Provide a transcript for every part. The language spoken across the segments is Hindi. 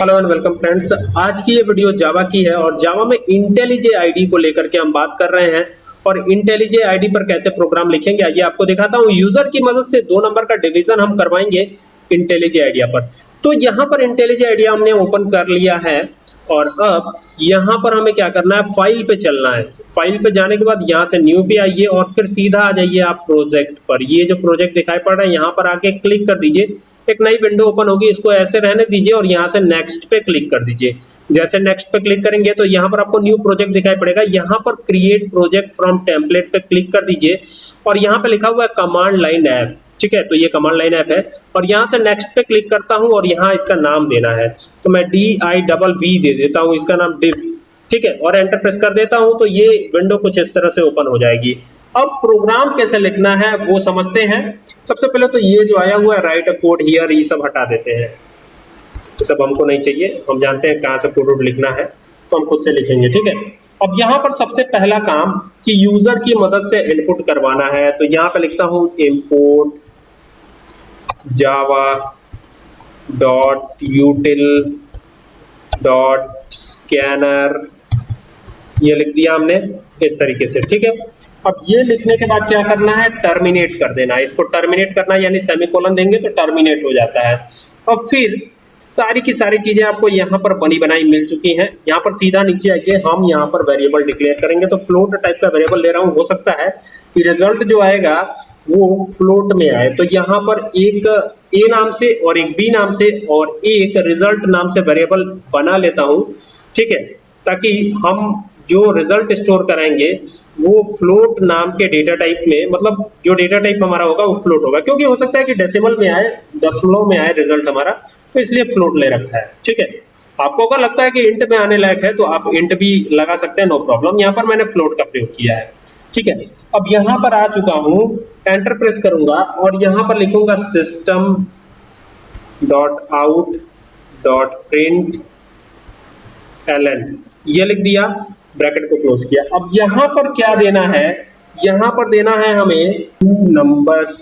Hello and welcome friends. आज की ये वीडियो जावा की है और जावा में इंटेलिजे आईडी को लेकर के हम बात कर रहे हैं और इंटेलिजे आईडी पर कैसे प्रोग्राम लिखेंगे, आइए आपको दिखाता हूँ। यूज़र की मदद से दो नंबर का डिवीज़न हम करवाएँगे। इंटेलिजे आइडिया पर। तो यहाँ पर इंटेलिजे आइडिया हमने ओपन कर लिया है और अब यहाँ पर हमें क्या करना है? फ़ाइल पे चलना है। फ़ाइल पे जाने के बाद यहाँ से न्यू पे आइए और फिर सीधा आ जाइए आप प्रोजेक्ट पर। ये जो प्रोजेक्ट दिखाई पड़ रहा है, यहाँ पर आके क्लिक कर दीजिए। एक नई विंडो ओपन होगी, इसको ऐसे रहने दीजिए और यहाँ से नेक्स्ट पे क्लिक कर दीजिए। जैसे नेक्स्ट पे क्लिक करेंगे तो यहाँ पर आपको न्यू प्रोजेक्ट दिखाई पड़ेगा। यहाँ पर क्रिएट प्रोजेक्ट फ्रॉम टेम्पलेट पे क्लिक कर दीजिए और यहाँ पे लिखा हुआ है कमांड लाइन ऐप ठीक है तो ये कमांड लाइन ऐप है। और यहाँ से नेक्स्ट पे क्लिक करता हूँ और यहाँ इसका नाम देना है। तो मैं डी आई डबल वी दे देता हूँ, इसका नाम डिव ठीक है? और एंटर प्रेस कर देता हूँ तो ये विंडो कुछ इस तरह से ओपन हो जाएगी। अब प्रोग्राम कैसे लिखना है, वो समझते हैं। सबसे पहले तो ये जो आया हुआ है राइट अ कोड हियर ये सब हटा देते हैं। सब हमको नहीं चाहिए, हम जानते हैं कहाँ से कोड लिखना है तो हम खुद से लिखेंगे, ठीक है? अब यहाँ पर सबसे पहला काम कि यूज़र की मदद से इनपुट करवाना है। तो यहाँ पे लिखता हूँ import Java dot util dot scanner ये लिख दिया हमने इस तरीके से, ठीक है? अब ये लिखने के बाद क्या करना है? टर्मिनेट कर देना इसको टर्मिनेट करना यानी सेमीकोलन देंगे तो टर्मिनेट हो जाता है। और फिर सारी की सारी चीज़ें आपको यहाँ पर बनी बनाई मिल चुकी हैं। यहाँ पर सीधा नीचे आइए, हम यहाँ पर वेरिएबल डिक्लेयर करेंगे। तो फ्लोट टाइप का वेरिएबल ले रहा हूँ, हो सकता है कि रिज़ल्ट जो आएगा, वो फ्लोट में आए। तो यहाँ पर एक ए नाम से और एक बी नाम से और एक रिज़ल्ट नाम से वेरिएबल बना लेता हूँ, ठीक है? ताकि हम जो रिज़ल्ट स्टोर कराएँगे, वो फ्लोट नाम के डेटा टाइप में मतलब जो डेटा टाइप हमारा होगा, वो फ्लोट होगा। क्योंकि हो सकता है कि डेसिमल में आए दशमलव में आए रिज़ल्ट हमारा तो इसलिए फ्लोट ले रखा है, ठीक है? आपको अगर लगता है कि इंट में आने लायक है तो आप इंट भी लगा सकते हैं नो प्रॉब्लम यहाँ पर मैंने फ्लोट का प्रयोग किया है, ठीक है? अब यहाँ पर आ चुका हूँ एंटर प्रेस करूँगा, और यहाँ पर लिखूँगा system dot out dot print LN ये लिख दिया ब्रैकेट को क्लोज किया। अब यहाँ पर क्या देना है? यहाँ पर देना है हमें टू नंबर्स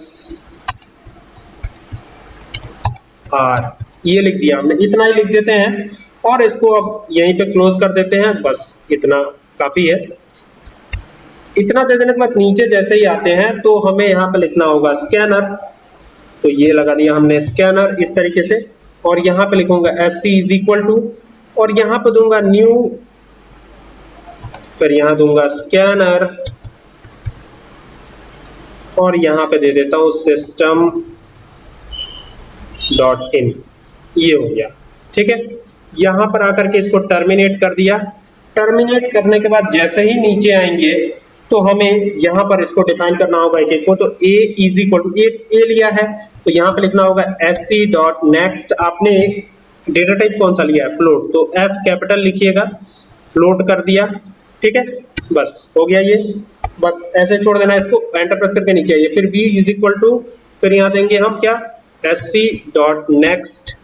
आर, ये लिख दिया हमने, इतना ही लिख देते हैं और इसको अब यहीं पे क्लोज कर देते हैं, बस इतना काफ़ी है। इतना दे देने के बाद नीचे जैसे ही आते हैं तो हमें यहाँ पे लिखना होगा स्कैनर तो ये लगा दिया हमने स्कैनर इस तरीके से, और यहाँ पे लिखूँगा S C is equal to और यहाँ पे दूँगा न्यू फिर यहाँ दूँगा स्कैनर और यहाँ पे दे देता हूँ सिस्टम डॉट इन ये हो गया। ठीक है? यहाँ पर आकर के इसको टर्मिनेट कर दिया। टर्मिनेट करने के बाद जैसे ही नीचे आएँगे तो हमें यहाँ पर इसको डिफाइन करना होगा एक एक को। तो A is equal to A लिया है। तो यहाँ पे लिखना होगा सी डॉट नेक्स्ट आपने डेटा टाइप कौन सा लिया है? फ्लोट तो एफ़ कैपिटल लिखिएगा। फ्लोट कर दिया। ठीक है? बस, हो गया ये। बस ऐसे छोड़ देना इसको। एंटर प्रेस करके नीचे आइए। फिर b इज़ इक्वल टू फिर यहाँ देंगे हम क्या? एस सी डॉट नेक्स्ट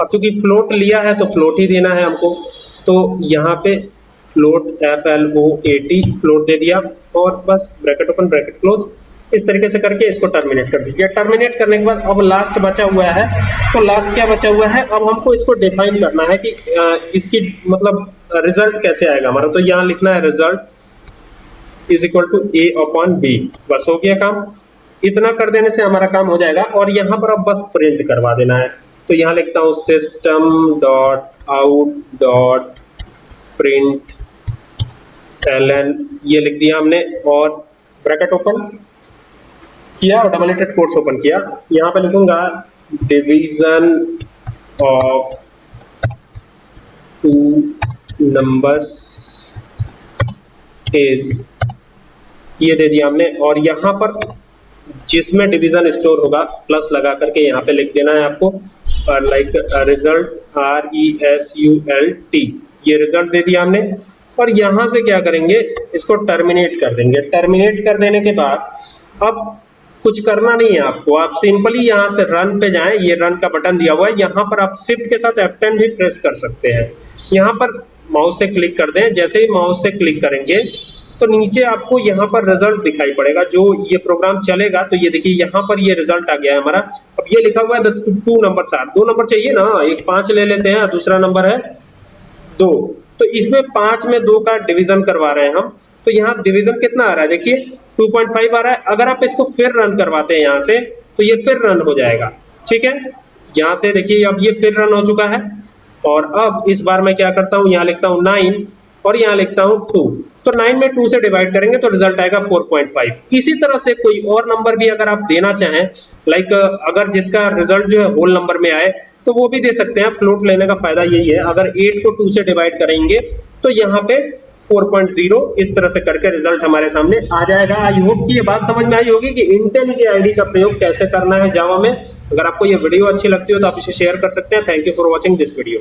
अब चूँकि फ्लोट लिया है तो फ्लोट ही देना है हमको। तो यहाँ पे float F L O A T float दे दिया। और बस ब्रैकेट ओपन ब्रैकेट क्लोज इस तरीके से करके इसको टर्मिनेट कर दीजिए। टर्मिनेट करने के बाद अब लास्ट बचा हुआ है। तो लास्ट क्या बचा हुआ है? अब हमको इसको डिफाइन करना है कि इसकी मतलब रिज़ल्ट कैसे आएगा हमारा। तो यहाँ लिखना है result is equal to A upon B बस हो गया काम। इतना कर देने से हमारा काम हो जाएगा और यहाँ पर अब बस प्रिंट करवा देना है। तो यहाँ लिखता हूँ system dot out dot print L N ये लिख दिया हमने और ब्रैकेट ओपन किया और डबल एटेड कोर्स ओपन किया। यहाँ पे लिखूँगा division of two numbers is ये दे दिया हमने और यहाँ पर जिसमें डिवीज़न स्टोर होगा प्लस लगा करके यहाँ पे लिख देना है आपको। Like result R E S U L T ये रिज़ल्ट दे दिया हमने। और यहाँ से क्या करेंगे? इसको टर्मिनेट कर देंगे। टर्मिनेट कर देने के बाद, अब कुछ करना नहीं है आपको। आप सिंपली यहाँ से रन पे जाएँ। ये रन का बटन दिया हुआ है। यहाँ पर आप शिफ्ट के साथ F10 भी प्रेस कर सकते हैं। यहाँ पर माउस से क्लिक कर दें। जैसे ही माउस से क्लिक करेंगे तो नीचे आपको यहाँ पर रिज़ल्ट दिखाई पड़ेगा, जो ये प्रोग्राम चलेगा तो ये देखिए यहाँ पर ये रिज़ल्ट आ गया है हमारा। अब ये लिखा हुआ है टू नंबर आर दो नंबर चाहिए ना? एक पाँच ले लेते हैं, दूसरा नंबर है दो। तो इसमें पाँच में दो का डिवीज़न करवा रहे हैं हम। तो यहाँ डिवीज़न कितना आ रहा है? देखिए 2.5 आ रहा है। अगर आप इसको फिर रन करवाते हैं यहाँ से तो ये फिर रन हो जाएगा। ठीक है? यहाँ से देखिए, अब ये फिर रन हो चुका है। और अब इस बार मैं क्या करता हूँ? यहाँ लिखता हूँ नाइन और यहाँ लिखता हूँ टू तो नाइन में टू से डिवाइड करेंगे तो रिज़ल्ट आएगा 4.5 इसी तरह से कोई और नंबर भी अगर आप देना चाहें लाइक अगर जिसका रिज़ल्ट जो है होल नंबर में आए तो वो भी दे सकते हैं। फ्लोट लेने का फ़ायदा यही है। अगर 8 को 2 से डिवाइड करेंगे तो यहाँ पे 4.0 इस तरह से करके रिज़ल्ट हमारे सामने आ जाएगा। आई होप कि ये बात समझ में आई होगी कि इंटेल की आईडी का प्रयोग कैसे करना है जावा में। अगर आपको ये वीडियो अच्छी लगती हो तो आप इसे शेयर कर सकते हैं। Thank you for watching this video